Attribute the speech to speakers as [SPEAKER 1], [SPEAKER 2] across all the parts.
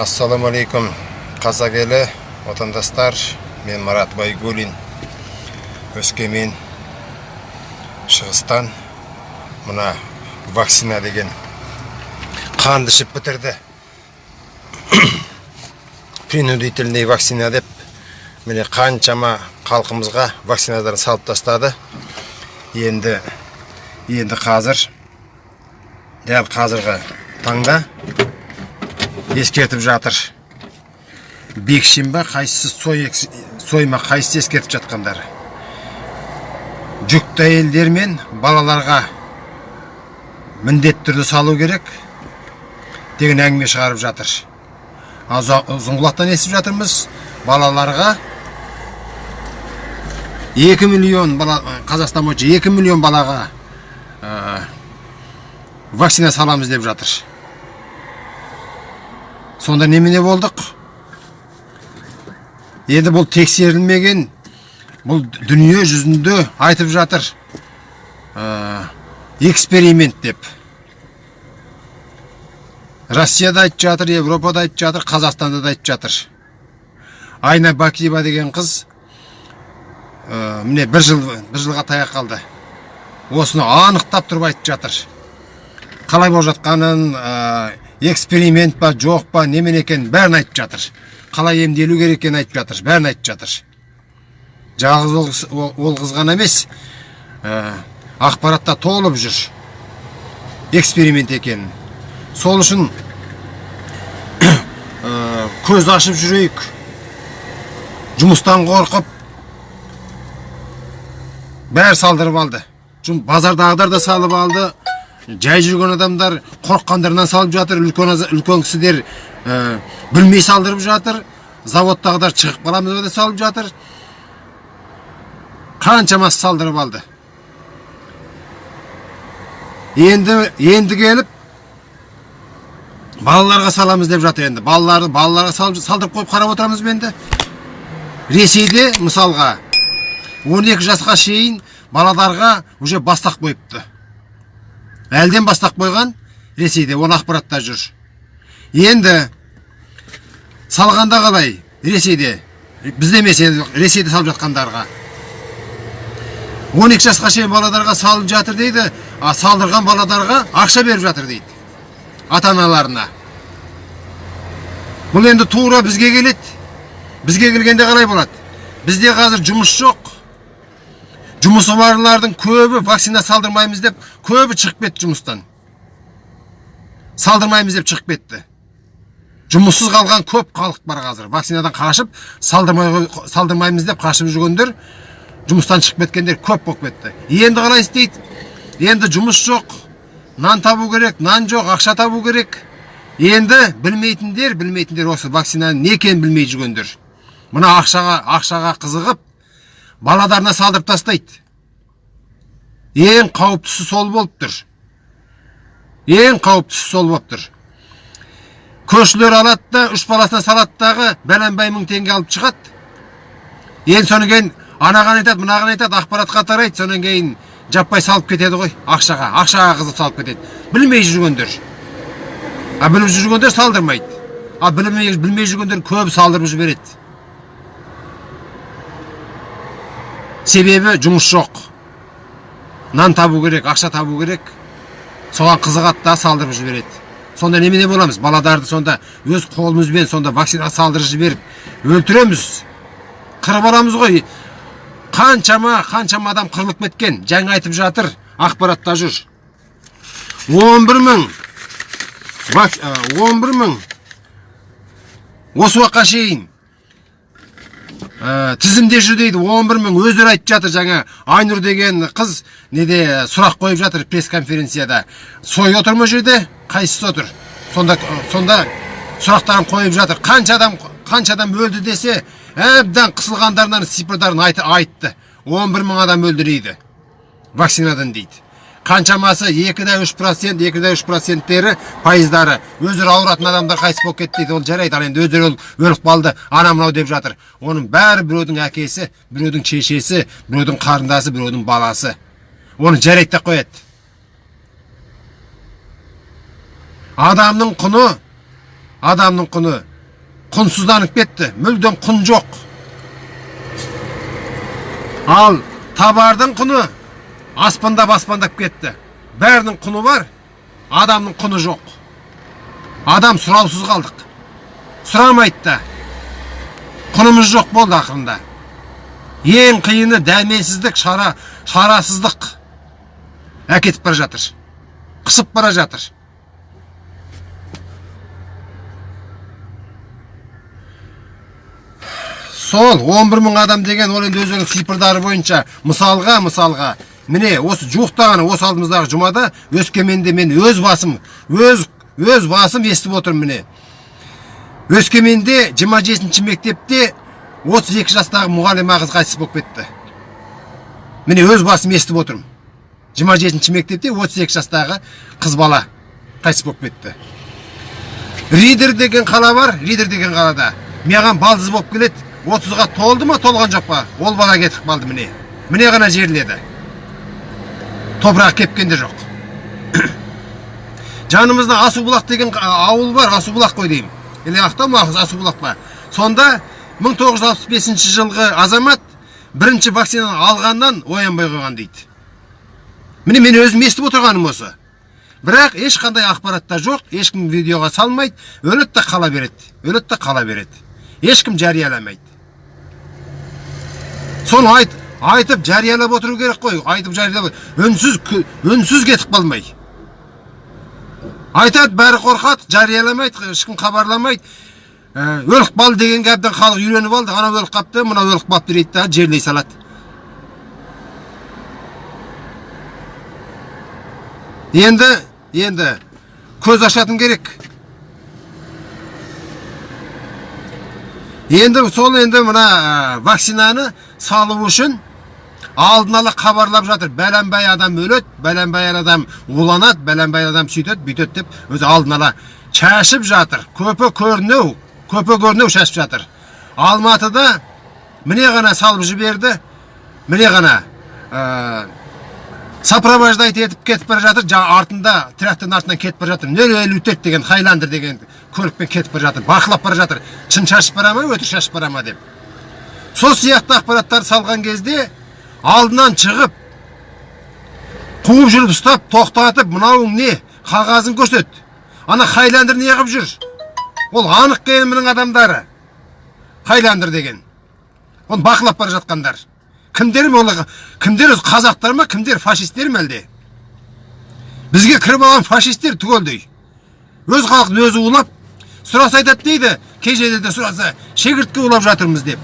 [SPEAKER 1] ассалаумағалейкум қазақ елі отандастар мен марат байгулин өскемен шығыстан мына вакцина деген қанды ішіп бітірді принудительный вакцина деп міне қаншама халқымызға вакциналарын салып тастады енді енді қазір дәл қазіргі таңда ескертіп жатыр. Бекшин ба қайсысы сой, сой ма қайсысы ескертіп жатқандар? Жүкті әйелдер мен балаларға міндетті түрде салу керек деген әңгіме шығарып жатыр. Ұзынқұлақтан естіп жатырмыз балаларға 2 миллион бала қазақстан бойынша 2 миллион балаға ә, вакцина саламыз деп жатыр. Сонда немене болдық? Енді бұл тексерілмеген бұл дүние жүзінде айтып жатыр. Ә, эксперимент деп. Россияда айтып жатыр европада айтып жатыр қазақстанда да айтып жатыр. Айна бакиева деген қыз ә, міне бір жыл бір жылға таяқ қалды. Осыны анықтап тұрып айтып жатыр. Қалай болып жатқанын ә, эксперимент па жоқ па немене екенін бәрін айтып жатыр қалай емделу керек екенін айтып жатыр бәрін айтып жатыр жалғыз ол, ол қыз ғана емес ә, ақпаратта толып жүр эксперимент екенін сол үшін ә, көз ашып жүрейік жұмыстан қорқып бәрі салдырып алды базардағыдар да салып алды жай жүрген адамдар қорыққандарынан салып жатыр үлкен, үлкен кісілер ә, білмей салдырып жатыр заводтағыдар шығып қаламыз деп салып жатыр. Қаншамасы салдырып алды. Енді енді келіп балаларға саламыз деп жатыр енді. Балаларды балаларға салдырып қойып қарап отырамыз ба енді? Ресейде мысалға 12 жасқа шейін балаларға уже бастақ қойыпты. Әлден бастақ қойған ресейде оны ақпаратта жүр. Енді салғанда қалай ресейде бізде емес енді ресейде салып жатқандарға? 12 жасқа шейін балаларға салып жатыр дейді а салдырған балаларға ақша беріп жатыр дейді ата аналарына бұл енді тура бізге келеді. Бізге келгенде қалай болады? Бізде қазір жұмыс жоқ. Жұмысы барлардың көбі вакцина салдырмаймыз деп көбі шығып кетті жұмыстан салдырмаймыз деп шығып кетті жұмыссыз қалған көп халық бар қазір вакцинадан қашып салдырмай, салдырмаймыз деп қашып жүргендер жұмыстан шығып кеткендер көп болып кетті енді қалай істейді енді жұмыс жоқ нан табу керек нан жоқ ақша табу керек енді білмейтіндер білмейтіндер осы вакцинаның не екенін білмей жүргендер мына ақшаға ақшаға қызығып баладарына салдырып тастайды. Ең қауіптісі сол болып тұр ең қауіптісі сол болып тұр көршілер алады да үш баласына салады дағы бәленбай мың теңге алып шығады. Енді содан кейін анаған айтады мынаған айтады ақпаратқа тарайды. Содан кейін жаппай салып кетеді ғой ақшаға ақшаға қызып салып кетеді. Білмей жүргендер. А біліп жүргендер салдырмайды. А білмей, білмей жүргендер көп салдырып жібереді. Себебі жұмыс жоқ. Нан табу керек ақша табу керек. Соған қызығады да салдырып жібереді. Сонда немене боламыз? Баладарды сонда өз қолымызбен сонда вакцина салдырып жіберіп өлтіреміз. Қырып аламыз ғой. Қаншама қаншама адам қырылып кеткен. Жаңа айтып жатыр ақпаратта жүр. 11 мың. 11 мың. Осы уақытқа шейін ә, тізімде жүр дейді 11 мың өздері айтып жатыр жаңа. Айнұр деген қыз неде сұрақ қойып жатыр пресс конференцияда сой отыр ма жерде? Қайсысы отыр? Сонда сонда сұрақтарын қойып жатыр. Қанша адам қанша адам өлді десе әбден қысылғандарынан цифрларын айтты. 11 мың адам өлді дейді. Вакцинадан дейді. Қаншамасы екі да үш процент екі да үш проценттері пайыздары. Өздері ауыратын адамдар қайтыс болып кетті дейді. Ол жарайды ал енді өздері өліп қалды. Ана мынау деп жатыр. Оның бәрі біреудің әкесі біреудің шешесі біреудің қарындасы біреудің баласы. Оны жарайды да қояды. Адамның құны адамның құны құнсызданып кетті. Мүлдем құн жоқ. Ал табардың құны аспандап аспандап кетті. Бәрінің құны бар адамның құны жоқ. Адам сұраусыз қалдық. Сұрамайды да. Құнымыз жоқ болды ақырында. Ең қиыны дәмесіздік шара шарасыздық. Әкетіп бара жатыр. Қысып бара жатыр. Сол 11 мың адам деген ол енді өздерінің цифрлары бойынша мысалға мысалға міне осы жуықта ғана осы алдымыздағы жұмада өскеменде мен өз басым өз өз басым естіп отырмын міне. Өскеменде 27 мектепте 32 жастағы мұғалима қыз қайтыс болып кетті. Міне өз басым естіп отырмын. 27 мектепте 32 жастағы қыз бала қайтыс болып кетті. Ридер деген қала бар ридер деген қалада. Маған балдыз болып келеді. Отызға толды ма толған жоқ па? Ол бала кетіп қалды міне. Міне ғана жерледі топырақ кепкен де жоқ жанымызда асубұлақ деген ауыл бар асубұлақ қой деймін или ақтау ма асубұлақ па сонда 1965 жылғы азамат бірінші вакцинаны алғаннан оянбай қойған дейді міне мен өзім естіп отырғаным осы бірақ ешқандай ақпаратта жоқ ешкім видеоға салмайды өледі да қала береді өледі да қала береді ешкім жарияламайды соны айт, айтып жариялап отыру керек қой. Айтып жариялап үнсіз үнсіз кетіп қалмай. Айтады бәрі қорқады жарияламайды ешкім хабарламайды. Ә, өліп қалды дегенге әбден халық үйреніп алды. Анау өліп қалыпты мынау өліп қалыпты дейді да жерлей салады. Енді енді көз ашатын керек. Енді сол енді мына вакцинаны салу үшін алдын ала хабарлап жатыр. Бәленбай адам өледі бәленбай адам уланады бәленбай адам сөйтеді бүйтеді деп өзі алдын ала шашып жатыр. Көпе көрінеу көпе көрінеу шашып жатыр. Алматыда міне ғана салып жіберді. Міне ғана ә, сопровождать етіп кетіп бара жатыр. Жаңа артында трактордың артынан кетіп бара жатыр. Нөл елу төрт деген хайландер деген көлікпен кетіп бара жатыр. Бақылап бара жатыр. Шын шашып бара ма өтірік шашып бара ма деп. Сол сияқты ақпараттар салған кезде алдынан шығып қуып жүріп ұстап тоқтатып мынауың не? Қағазын көрсет. Ана хайландер не жүр? Ол анық кемінің адамдары. Хайландер деген. Оны бақылап бара жатқандар. Кімдер ол кімдер қазақтар ма кімдер фашистер ме әлде? Бізге кіріп алған фашистер түгелдей. Өз халқын өзі улап сұраса айтады дейді кей жерлерде сұраса шегіртке улап жатырмыз деп.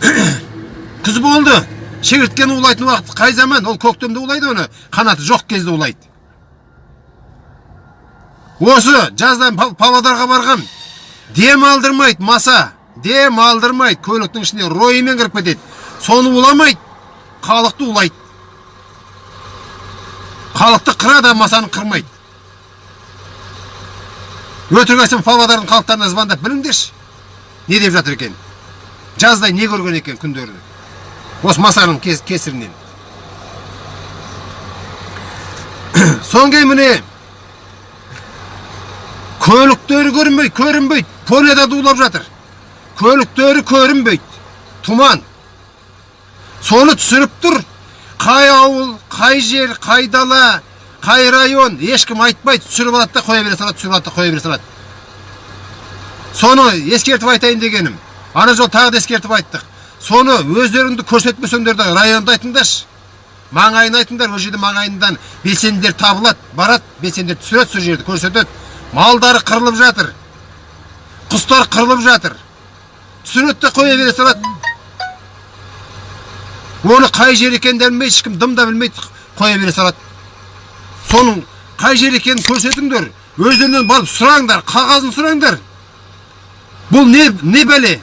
[SPEAKER 1] Күз болды. Шегірткені улайтын уақыт қай заман? Ол көктемде улайды оны қанаты жоқ кезде улайды. Осы жазда павлодарға барған дем алдырмайды маса дем алдырмайды көліктің ішіне ройымен кіріп кетеді. Соны уламайды халықты улайды. Халықты қырады масаны қырмайды. Өтірік айтсам павлодардың халықтарына звондап біліңдерші не деп жатыр екен? Жаздай не көрген екен күндерді? Осы масаның кесірінен содан кейін міне көліктері көрінбейді көрінбейді дулап жатыр көліктері көрінбейді тұман соны түсіріп тұр. Қай ауыл қай жер қай дала қай район. Ешкім айтпайды түсіріп алады да қоя бере салады түсіріп алады да қоя бере салады. Соны ескертіп айтайын дегенім. Ана жолы тағы да ескертіп айттық. Соны өздеріңді көрсетпесеңдер де районды айтыңдаршы маңайын айтыңдар ол жерде маңайынан белсенділер табылады барады белсенділер түсіреді сол жерді көрсетеді малдары қырылып жатыр құстар қырылып жатыр түсіреді де қоя бере салады оны қай жер екенін де білмейді ешкім дым да білмейді қоя бере салады соның қай жер екенін көрсетіңдер өздерінен барып сұраңдар қағазын сұраңдар бұл не не бәле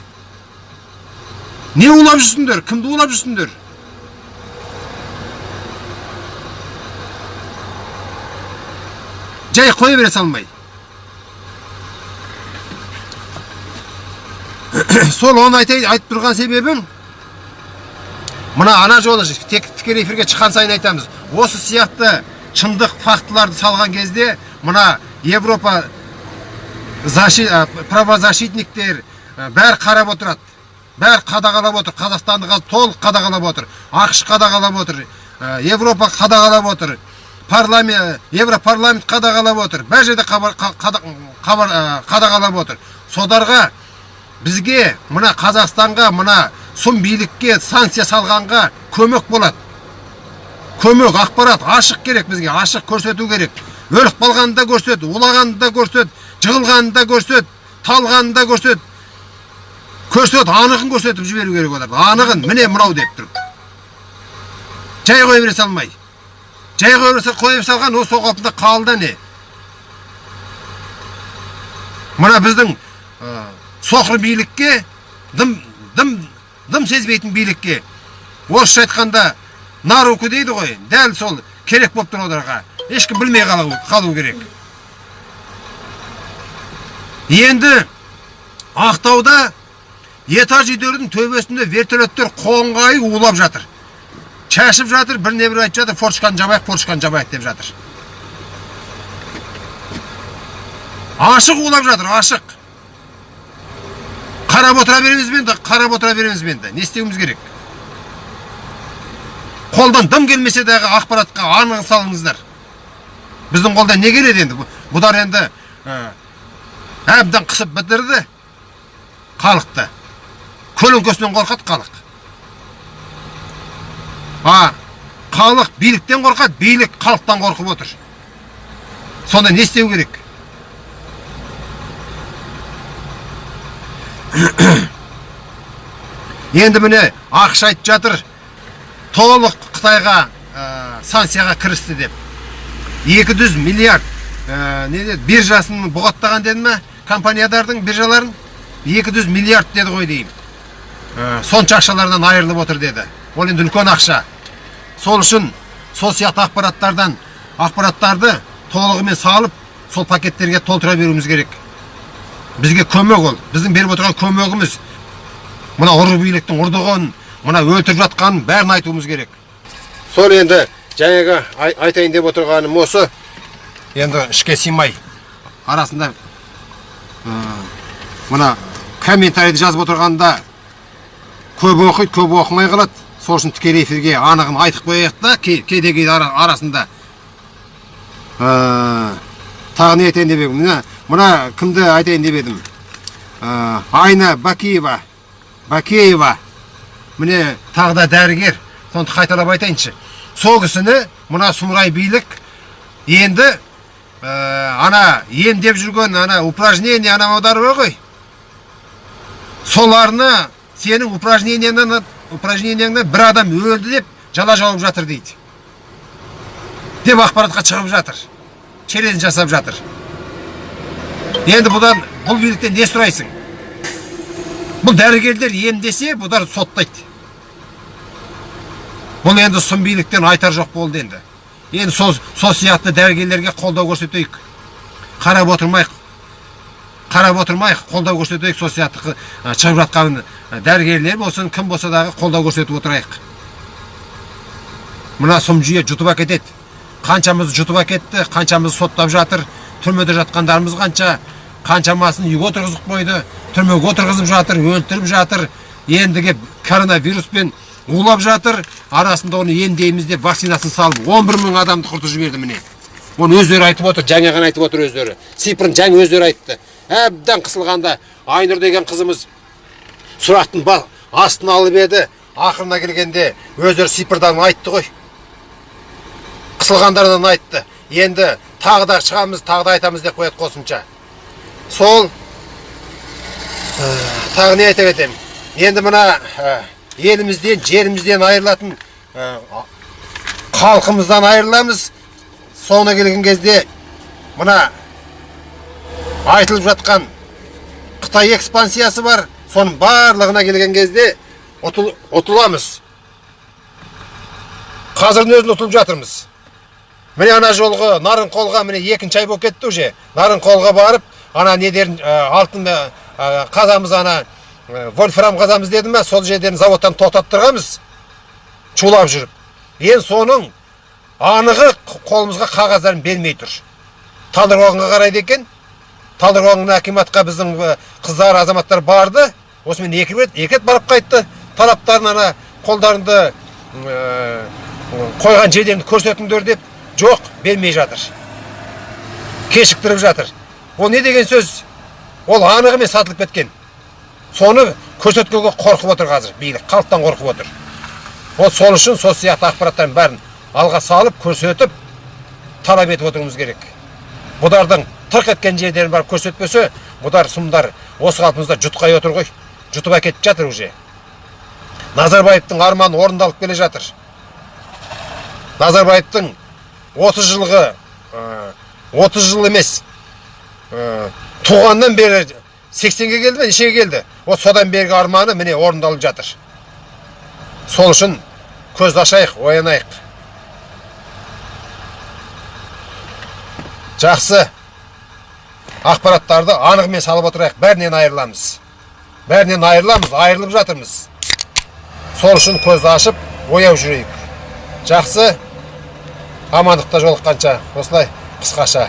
[SPEAKER 1] не улап жүрсіңдер кімді улап жүрсіңдер жай қоя бере салмай сол оны айтайын айтып тұрған себебім мына ана жолы тікелей эфирге шыққан сайын айтамыз осы сияқты шындық фактыларды салған кезде мына европа правозащитниктер бәрі қарап отырады бәрі қадағалап отыр. Қазақстанды қазір толық қадағалап отыр. Ақш қадағалап отыр. Ә, европа қадағалап отыр. Парламент европарламент қадағалап отыр. Бәр жерде ә, қадағалап отыр. Содарға бізге мына қазақстанға мына сұм билікке санкция салғанға көмек болады. Көмек ақпарат ашық керек бізге ашық көрсету керек. Өліп қалғанын да көрсет улағанын да көрсет жығылғанын да көрсет талғанын да көрсет. Көрсет анығын көрсетіп жіберу керек оларды анығын міне мынау деп тұрып жай қоя бере салмай жай қоя салған осы қалпында қалды не мына біздің ә, соқыр билікке дым дым дым сезбейтін билікке орысша айтқанда на руку дейді ғой дәл сол керек болып тұр оларға ешкім білмей қалу, қалу керек енді ақтауда этаж үйлердің төбесінде вертолеттер қоңғай улап жатыр. Шашып жатыр біріне бірі айтып жатыр форчканы жабайық форчканы жабайық деп жатыр. Ашық улап жатыр ашық қарап отыра береміз бе енді қарап отыра береміз бе не істеуіміз керек қолдан дым келмесе дағы ақпаратқа анық салыңыздар біздің қолдан не келеді енді Бұ- бұдар енді әбден қысып бітірді халықты көлеңкесінен қорқады халық. А халық биліктен қорқады билік халықтан қорқып отыр. Сонда не істеу керек? Енді міне ақш айтып жатыр толық қытайға ә, санкцияға кірісті деп. 200 миллиард ә, не биржасын бұғаттаған деді ма компаниядардың биржаларын? 200 миллиард деді ғой деймін. Сонша ақшалардан айырылып отыр деді ол енді үлкен ақша сол үшін сол сияқты ақпараттардан ақпараттарды толығымен салып сол пакеттерге толтыра беруіміз керек бізге көмек ол біздің беріп отырған көмегіміз мына ұры биліктің ұрдығын мына өлтіріп жатқанын бәрін айтуымыз керек сол енді жаңағы ай- айтайын деп отырғаным осы енді ішке сыймай арасында ә, мына комментарийді жазып отырғанда көп оқиды көп оқымай қалады. Сол үшін тікелей эфирге анығын айтып қояйық та кей- кейде кейде ара- арасында ә, тағы не айтайын деп едім? Мына мына кімді айтайын деп едім? Ә, айна бакиева бакеева міне тағы да дәрігер. Соны қайталап айтайыншы. Сол кісіні мына сұмырай билік енді ә, ана емдеп жүрген ана упражнение анау бар ғой. Соларны сенің упражнениеңнен упражнениеңнен бір адам өлді деп жала жауып жатыр дейді деп ақпаратқа шығып жатыр челлендж жасап жатыр енді бұдан бұл биліктен не сұрайсың бұл дәрігерлер емдесе бұдар соттайды бұл енді сұм биліктен айтар жоқ болды енді енді сол, сол сияқты дәрігерлерге қолдау көрсетейік қарап отырмайық қарап отырмайық қолдау көрсетейік сол сияқты шығып жатқан дәрігерлер болсын кім болса дағы қолдау көрсетіп отырайық. Мына сұм жүйе жұтып әкетеді. Қаншамызды жұтып әкетті қаншамызды соттап жатыр. Түрмеде жатқандарымыз қанша қаншамасын үйге отырғызып қойды түрмеге отырғызып жатыр өлтіріп жатыр. Енді кеп коронавируспен улап жатыр. Арасында оны емдейміз деп вакцинасын салып 11 мың адамды құртып жіберді міне. Оны өздері айтып отыр жаңа ғана айтып отыр өздері. Цифрын жаңа өздері айтты. Әбден қысылғанда айнұр деген қызымыз сұрақтың астын алып еді. Ақырына келгенде өздері цифрдан айтты ғой. Қысылғандарынан айтты. Енді тағы да шығамыз тағы да айтамыз деп қояды қосымша. Сол ә, тағы не айта кетемін енді мына ә, елімізден жерімізден айырылатын ә, халқымыздан айырыламыз. Соңына келген кезде мына айтылып жатқан қытай экспансиясы бар. Соның барлығына келген кезде ұтыл, ұтыламыз. Қазірдің өзінде ұтылып жатырмыз. Міне ана жолғы нарынқолға міне екінші ай болып кетті уже. Нарынқолға барып ана недерін ә, алтын ә, қазамыз ана ә, вольфрам қазамыз деді ма сол жерден заводтан тоқтаттырғанбыз. Чулап жүріп. Енді соның анығы қолымызға қағаздарын бермей тұр. Талдықорғанға қарайды екен. Талдықорған акиматқа біздің э, қыздар азаматтар барды. Осымен екі рет екі рет барып қайтты. Тараптарын ана қолдарында э, қойған жерлеріңді көрсетіңдер деп жоқ бермей жатыр. Кешіктіріп жатыр. Ол не деген сөз? Ол анық емес сатылып кеткен. Соны көрсеткенге қорқып отыр қазір. Билік халықтан қорқып отыр. Ол сол үшін сол сияқты ақпараттардың бәрін алға салып көрсетіп талап етіп отыруымыз керек. Бұдардың тырқ еткен жерлерін барып көрсетпесе бұдар сұмдар осы қалпымызда жұтқай отыр ғой. Жұтып әкетіп жатыр уже. Назарбаевтың арманы орындалып келе жатыр. Назарбаевтың 30 жылғы ә, 30 жыл емес ә, туғаннан бері 80-ге келді ме нешеге келді? Вот содан бергі арманы міне орындалып жатыр. Сол үшін көзді ашайық оянайық. Жақсы. Ақпараттарды анығымен салып отырайық. Бәрінен айырыламыз. Бәрінен айырыламыз айырылып жатырмыз. Сол үшін көзді ашып ояу жүрейік. Жақсы. Амандықта жолыққанша. Осылай қысқаша.